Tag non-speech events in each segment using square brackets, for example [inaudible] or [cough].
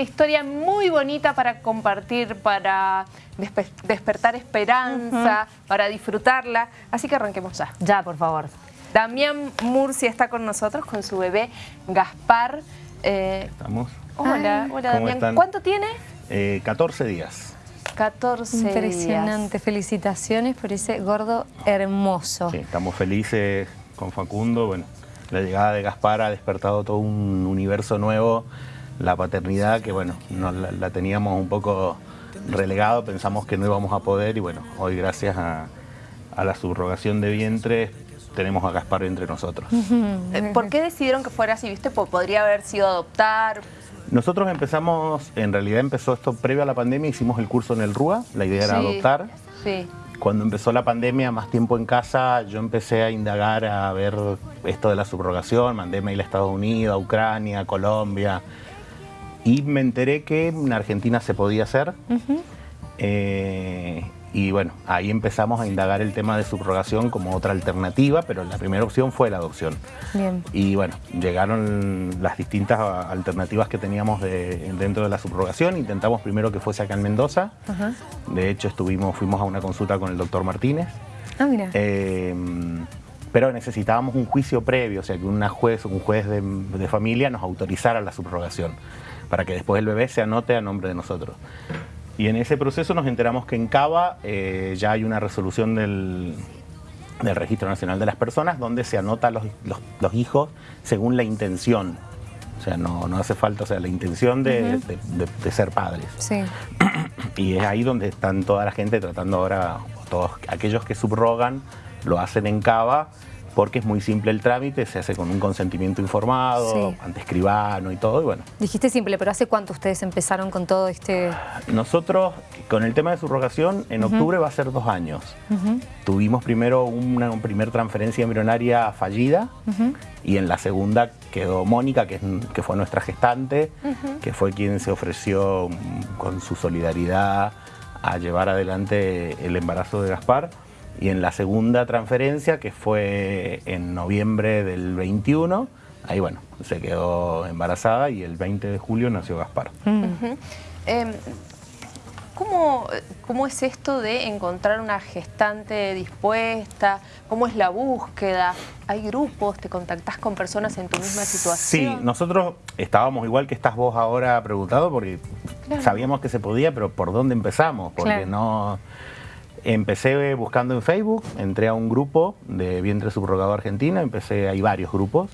una historia muy bonita para compartir, para despertar esperanza, para disfrutarla. Así que arranquemos ya. Ya, por favor. Damián Murcia está con nosotros, con su bebé Gaspar. Eh, Estamos. Hola, hola Damián. ¿Cuánto tiene? 14 eh, días. 14 Impresionante, felicitaciones por ese gordo hermoso. Sí, estamos felices con Facundo, bueno, la llegada de Gaspar ha despertado todo un universo nuevo, la paternidad que bueno, la, teníamos un poco relegado, pensamos que no íbamos a poder y bueno, hoy gracias a, la subrogación de vientre tenemos a Gaspar entre nosotros. [laughs] Eh, ¿Por qué decidieron que fuera así? ¿Viste? ¿Podría haber sido adoptar? Nosotros empezamos, en realidad empezó esto previo a la pandemia, hicimos el curso en el RUA, la idea era adoptar. Sí. Cuando empezó la pandemia, más tiempo en casa, yo empecé a indagar, a ver esto de la subrogación, mandé mail a Estados Unidos, a Ucrania, a Colombia, y me enteré que en Argentina se podía hacer. Y bueno, ahí empezamos a indagar el tema de subrogación como otra alternativa, pero la primera opción fue la adopción. Bien. Y bueno, llegaron las distintas alternativas que teníamos dentro de la subrogación. Intentamos primero que fuese acá en Mendoza. De hecho, estuvimos, fuimos a una consulta con el doctor Martínez. Ah, mira. Eh, pero necesitábamos un juicio previo, o sea, que una juez, un juez de, de familia nos autorizara la subrogación, para que después el bebé se anote a nombre de nosotros. Y en ese proceso nos enteramos que en Cava eh, ya hay una resolución del, Registro Nacional de las Personas donde se anotan los, hijos según la intención. O sea, no, hace falta, o sea, la intención de, ser padres. Sí. [clears throat] Y es ahí donde están toda la gente tratando ahora, todos aquellos que subrogan, lo hacen en Cava porque es muy simple el trámite, se hace con un consentimiento informado, ante escribano y todo, y bueno. Dijiste simple, pero ¿hace cuánto ustedes empezaron con todo este...? Nosotros, con el tema de subrogación, en octubre va a ser dos años. Tuvimos primero una, primera transferencia embrionaria fallida, y en la segunda quedó Mónica, que, que fue nuestra gestante, que fue quien se ofreció con su solidaridad a llevar adelante el embarazo de Gaspar. Y en la segunda transferencia, que fue en noviembre del 21, ahí bueno, se quedó embarazada y el 20 de julio nació Gaspar. Em, ¿cómo, ¿Cómo es esto de encontrar una gestante dispuesta? ¿Cómo es la búsqueda? ¿Hay grupos? ¿Te contactás con personas en tu misma situación? Sí, nosotros estábamos igual que estás vos ahora preguntado porque sabíamos que se podía, pero ¿por dónde empezamos? Porque no Empecé buscando en Facebook, entré a un grupo de vientre subrogado argentina, empecé, hay varios grupos,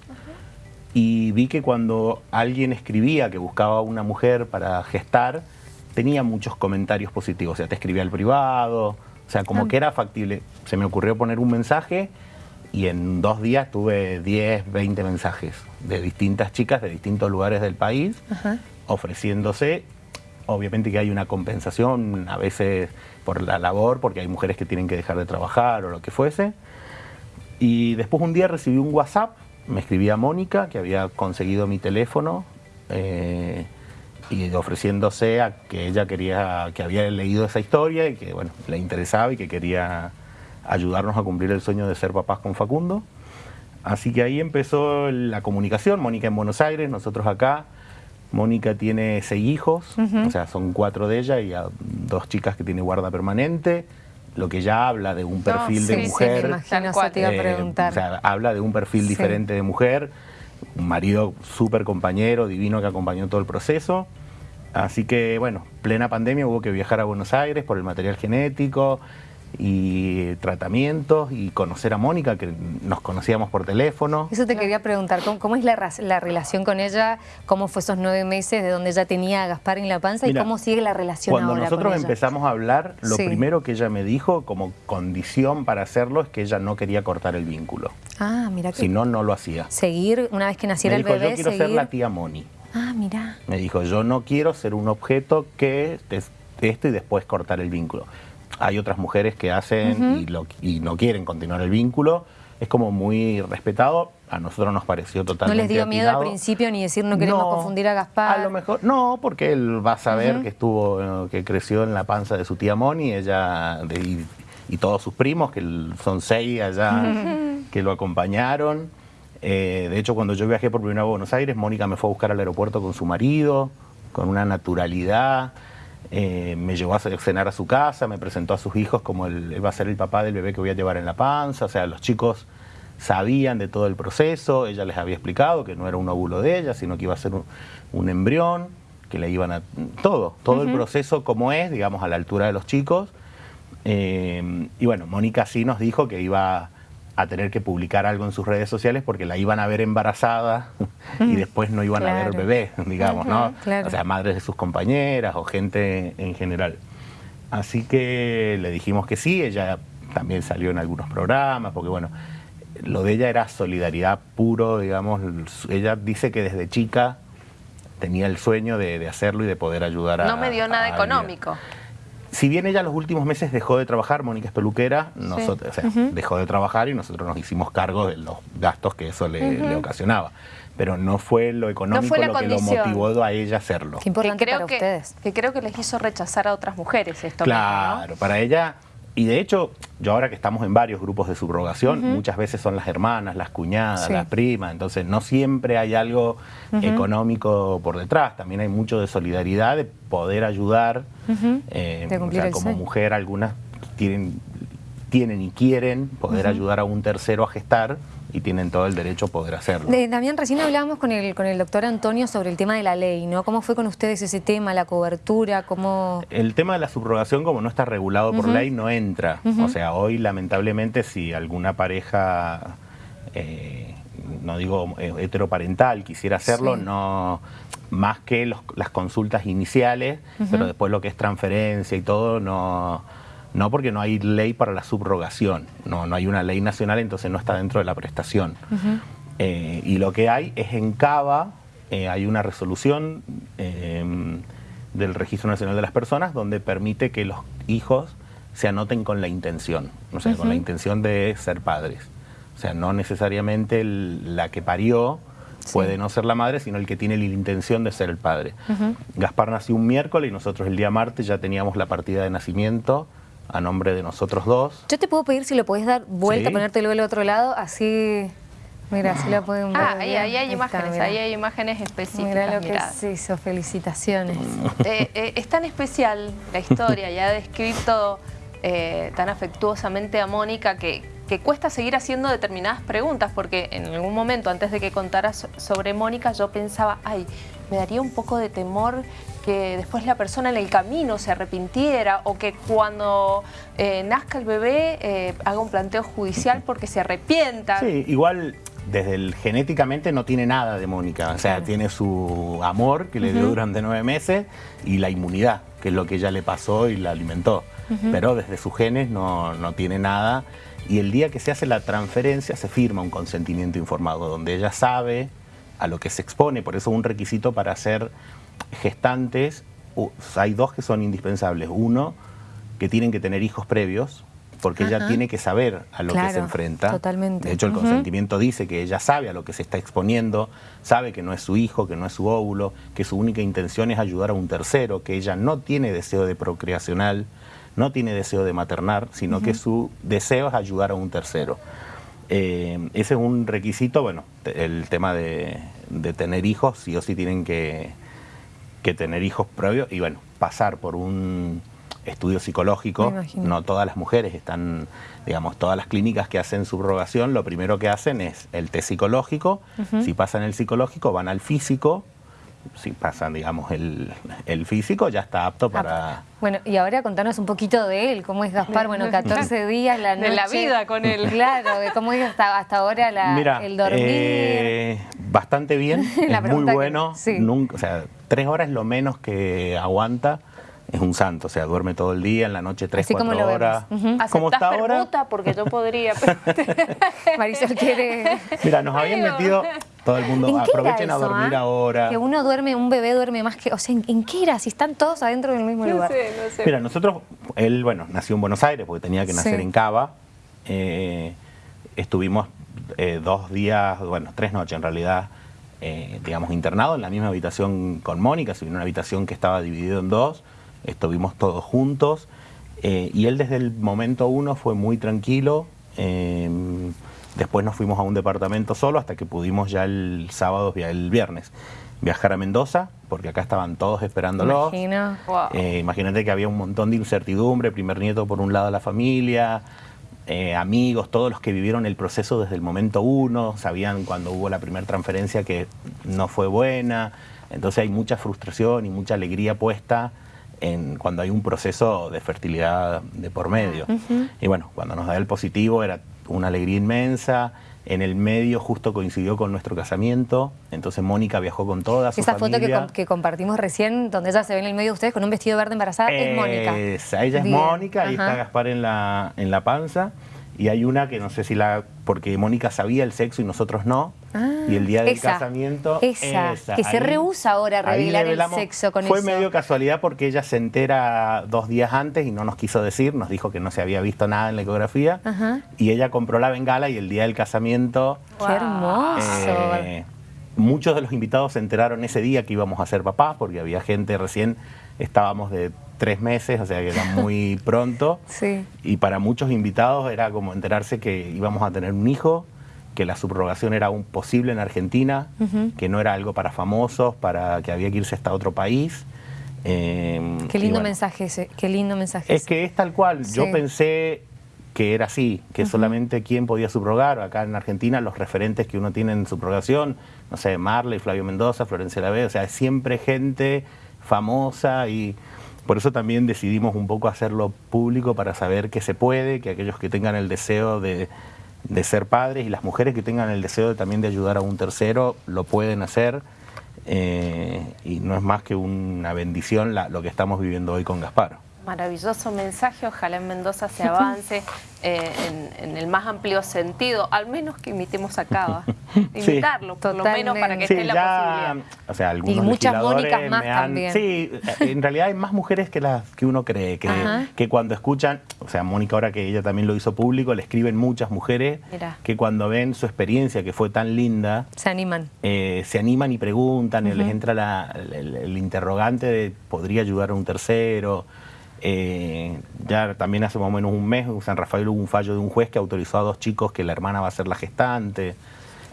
y vi que cuando alguien escribía que buscaba una mujer para gestar, tenía muchos comentarios positivos, o sea, te escribía al privado, o sea, como ah. que era factible. Se me ocurrió poner un mensaje y en dos días tuve 10, 20 mensajes de distintas chicas de distintos lugares del país ofreciéndose obviamente que hay una compensación a veces por la labor, porque hay mujeres que tienen que dejar de trabajar o lo que fuese. Y después un día recibí un WhatsApp, me escribía Mónica, que había conseguido mi teléfono, eh, y ofreciéndose a que ella quería, que había leído esa historia y que bueno, le interesaba y que quería ayudarnos a cumplir el sueño de ser papás con Facundo. Así que ahí empezó la comunicación, Mónica en Buenos Aires, nosotros acá, Mónica tiene seis hijos, o sea, son cuatro de ella y dos chicas que tiene guarda permanente, lo que ya habla de un perfil de mujer. Sí, me imagino, te iba a eh, preguntar. o sea, habla de un perfil diferente de mujer, un marido súper compañero, divino que acompañó todo el proceso. Así que, bueno, plena pandemia hubo que viajar a Buenos Aires por el material genético, y tratamientos y conocer a Mónica, que nos conocíamos por teléfono. Eso te quería preguntar, ¿cómo, es la, relación con ella? ¿Cómo fue esos nueve meses de donde ella tenía a Gaspar en la panza? ¿Y cómo sigue la relación cuando nosotros empezamos a hablar, lo primero que ella me dijo como condición para hacerlo es que ella no quería cortar el vínculo. Ah, mira que... Si no, no lo hacía. Seguir, una vez que naciera el bebé, yo quiero ser la tía Moni. Ah, mira. Me dijo, yo no quiero ser un objeto que esto y después cortar el vínculo hay otras mujeres que hacen y, no quieren continuar el vínculo. Es como muy respetado. A nosotros nos pareció totalmente ¿No les dio miedo al principio ni decir no queremos confundir a Gaspar? A lo mejor, no, porque él va a saber que estuvo, que creció en la panza de su tía Moni, ella y, todos sus primos, que son seis allá, que lo acompañaron. Eh, de hecho, cuando yo viajé por primera vez a Buenos Aires, Mónica me fue a buscar al aeropuerto con su marido, con una naturalidad. Eh, me llevó a cenar a su casa, me presentó a sus hijos como él va a ser el papá del bebé que voy a llevar en la panza. O sea, los chicos sabían de todo el proceso, ella les había explicado que no era un óvulo de ella, sino que iba a ser un, embrión, que le iban a... Todo, todo el proceso como es, digamos, a la altura de los chicos. Eh, y bueno, Mónica sí nos dijo que iba a tener que publicar algo en sus redes sociales porque la iban a ver embarazada y mm, después no iban a ver bebé, digamos, ¿no? O sea, madres de sus compañeras o gente en general. Así que le dijimos que sí, ella también salió en algunos programas, porque bueno, lo de ella era solidaridad puro, digamos, ella dice que desde chica tenía el sueño de, hacerlo y de poder ayudar a... No me dio nada económico si bien ella los últimos meses dejó de trabajar, Mónica es peluquera, nosotros, dejó de trabajar y nosotros nos hicimos cargo de los gastos que eso le, ocasionaba. Pero no fue lo económico lo que lo motivó a ella hacerlo. Qué importante que creo que, ustedes. Que creo que les hizo rechazar a otras mujeres esto Claro, para ella y de hecho, yo ahora que estamos en varios grupos de subrogación, muchas veces son las hermanas, las cuñadas, las primas, entonces no siempre hay algo económico por detrás, también hay mucho de solidaridad, de poder ayudar, eh, o sea, como mujer algunas tienen, tienen y quieren poder ayudar a un tercero a gestar, y tienen todo el derecho a poder hacerlo. también recién hablábamos con el, con el doctor Antonio sobre el tema de la ley, ¿no? ¿Cómo fue con ustedes ese tema, la cobertura? cómo El tema de la subrogación, como no está regulado por ley, no entra. O sea, hoy lamentablemente si alguna pareja, eh, no digo heteroparental, quisiera hacerlo, no más que las consultas iniciales, pero después lo que es transferencia y todo, no no porque no hay ley para la subrogación, no, no hay una ley nacional, entonces no está dentro de la prestación. Eh, y lo que hay es en Cava, eh, hay una resolución em, del Registro Nacional de las Personas donde permite que los hijos se anoten con la intención, o sea, con la intención de ser padres. O sea, no necesariamente la que parió puede no ser la madre, sino el que tiene la intención de ser el padre. Gaspar nació un miércoles y nosotros el día martes ya teníamos la partida de nacimiento a nombre de nosotros dos. Yo te puedo pedir si lo podés dar vuelta, ponértelo del otro lado, así... Mira, así lo pueden ver. Ah, ahí, hay imágenes, ahí hay imágenes específicas. Mira lo que se hizo, felicitaciones. [laughs] Eh, eh, es tan especial la historia, ya ha descrito eh, tan afectuosamente a Mónica que, que cuesta seguir haciendo determinadas preguntas, porque en algún momento, antes de que contaras sobre Mónica, yo pensaba, ay, me daría un poco de temor que después la persona en el camino se arrepintiera o que cuando eh, nazca el bebé eh, haga un planteo judicial porque se arrepienta. Sí, igual desde el genéticamente no tiene nada de Mónica, o sea, tiene su amor que le dio durante nueve meses y la inmunidad, que es lo que ella le pasó y la alimentó. Pero desde sus genes no, no tiene nada. Y el día que se hace la transferencia se firma un consentimiento informado donde ella sabe a lo que se expone, por eso un requisito para ser gestantes, hay dos que son indispensables. Uno, que tienen que tener hijos previos, porque ella tiene que saber a lo que se enfrenta. Totalmente. De hecho, el consentimiento dice que ella sabe a lo que se está exponiendo, sabe que no es su hijo, que no es su óvulo, que su única intención es ayudar a un tercero, que ella no tiene deseo de procreacional, no tiene deseo de maternar, sino que su deseo es ayudar a un tercero. Eh, ese es un requisito, bueno, el tema de, tener hijos, sí o sí tienen que, tener hijos previos y bueno, pasar por un estudio psicológico, no todas las mujeres están, digamos, todas las clínicas que hacen subrogación, lo primero que hacen es el test psicológico, si pasan el psicológico van al físico, si pasan, digamos, el, físico, ya está apto para... Bueno, y ahora contanos un poquito de él, cómo es Gaspar, bueno, 14 días, la noche... De la vida con él. Claro, de cómo es hasta, hasta ahora el dormir. Eh, bastante bien, [laughs] es muy bueno, nunca, o sea, tres horas es lo menos que aguanta, es un santo, o sea, duerme todo el día, en la noche tres, cuatro horas. ¿Cómo está ahora? porque yo podría. [laughs] Marisol quiere... Mira, nos habían metido todo el mundo, aprovechen a dormir ah? ahora. Que uno duerme, un bebé duerme más que... O sea, ¿en, qué era? Si están todos adentro del mismo lugar. Sé, no sé. Mira, nosotros, él, bueno, nació en Buenos Aires porque tenía que nacer en Cava. Eh, estuvimos eh, dos días, bueno, tres noches en realidad, eh, digamos, internados en la misma habitación con Mónica, en una habitación que estaba dividida en dos, estuvimos todos juntos, y él desde el momento uno fue muy tranquilo, Después nos fuimos a un departamento solo hasta que pudimos ya el sábado el viernes. viajar a Mendoza, porque acá estaban todos esperándolo. Eh, imagínate que había un montón de incertidumbre, primer nieto por un lado de la familia, eh, amigos, todos los que vivieron el proceso desde el momento uno, sabían cuando hubo la primera transferencia que no fue buena, entonces hay mucha frustración y mucha alegría puesta en cuando hay un proceso de fertilidad de por medio. Y bueno, cuando nos da el positivo era una alegría inmensa, en el medio justo coincidió con nuestro casamiento, entonces Mónica viajó con toda su Esa foto que, compartimos recién, donde ella se ve en el medio de ustedes con un vestido verde embarazada, es Mónica. ella es Mónica, ahí está Gaspar en la, en la panza. Y hay una que no sé si la... porque Mónica sabía el sexo y nosotros no. y el día del casamiento... Esa, que se rehúsa ahora a revelar el sexo con Fue eso. Fue medio casualidad porque ella se entera dos días antes y no nos quiso decir, nos dijo que no se había visto nada en la ecografía. Y ella compró la bengala y el día del casamiento... ¡Qué hermoso! Eh, muchos de los invitados se enteraron ese día que íbamos a ser papás porque había gente recién, estábamos de tres meses, o sea que era muy [laughs] pronto. Sí. Y para muchos invitados era como enterarse que íbamos a tener un hijo, que la subrogación era aún posible en Argentina, que no era algo para famosos, para que había que irse hasta otro país. Eh, qué lindo mensaje ese, qué lindo mensaje. Es que es tal cual. Yo pensé que era así, que solamente quien podía subrogar. Acá en Argentina los referentes que uno tiene en subrogación, no sé, Marley, Flavio Mendoza, Florencia Lave, o sea, es siempre gente famosa y por eso también decidimos un poco hacerlo público para saber que se puede, que aquellos que tengan el deseo de, ser padres y las mujeres que tengan el deseo de, también de ayudar a un tercero lo pueden hacer. Eh, y no es más que una bendición lo que estamos viviendo hoy con Gaspar. Maravilloso mensaje, ojalá en Mendoza se avance [laughs] eh, en, el más amplio sentido, al menos que imitemos a Cava, [laughs] imitarlo, por lo menos para que esté la posibilidad. O sea, algunos y muchas Mónicas más también. Sí, en realidad hay más mujeres que las que uno cree, que, que, cuando escuchan, o sea, Mónica ahora que ella también lo hizo público, le escriben muchas mujeres que cuando ven su experiencia que fue tan linda, se animan. Eh, se animan y preguntan, y les entra el interrogante de podría ayudar a un tercero. Eh, ya también hace más o menos un mes en San Rafael hubo un fallo de un juez que autorizó a dos chicos que la hermana va a ser la gestante.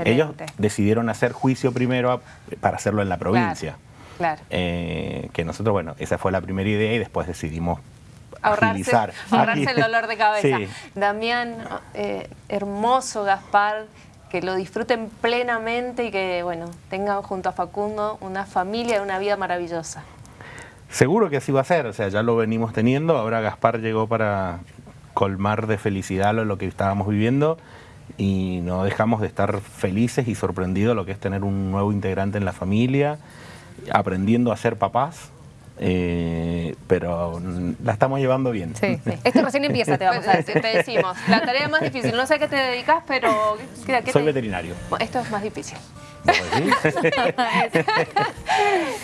Ellos decidieron hacer juicio primero para hacerlo en la provincia. Claro. Eh, que nosotros, bueno, esa fue la primera idea y después decidimos ahorrarse, [laughs] ahorrarse el dolor de cabeza. Damián, eh, hermoso Gaspar, que lo disfruten plenamente y que, bueno, tengan junto a Facundo una familia y una vida maravillosa. Seguro que así va a ser, o sea, ya lo venimos teniendo, ahora Gaspar llegó para colmar de felicidad lo, que estábamos viviendo y no dejamos de estar felices y sorprendidos lo que es tener un nuevo integrante en la familia, aprendiendo a ser papás, eh, pero la estamos llevando bien. Sí, sí. Esto recién empieza, te vamos a decir. Te decimos, la tarea más difícil, no sé a qué te dedicas, pero... ¿qué Soy veterinario. Esto es más difícil. [laughs] [laughs]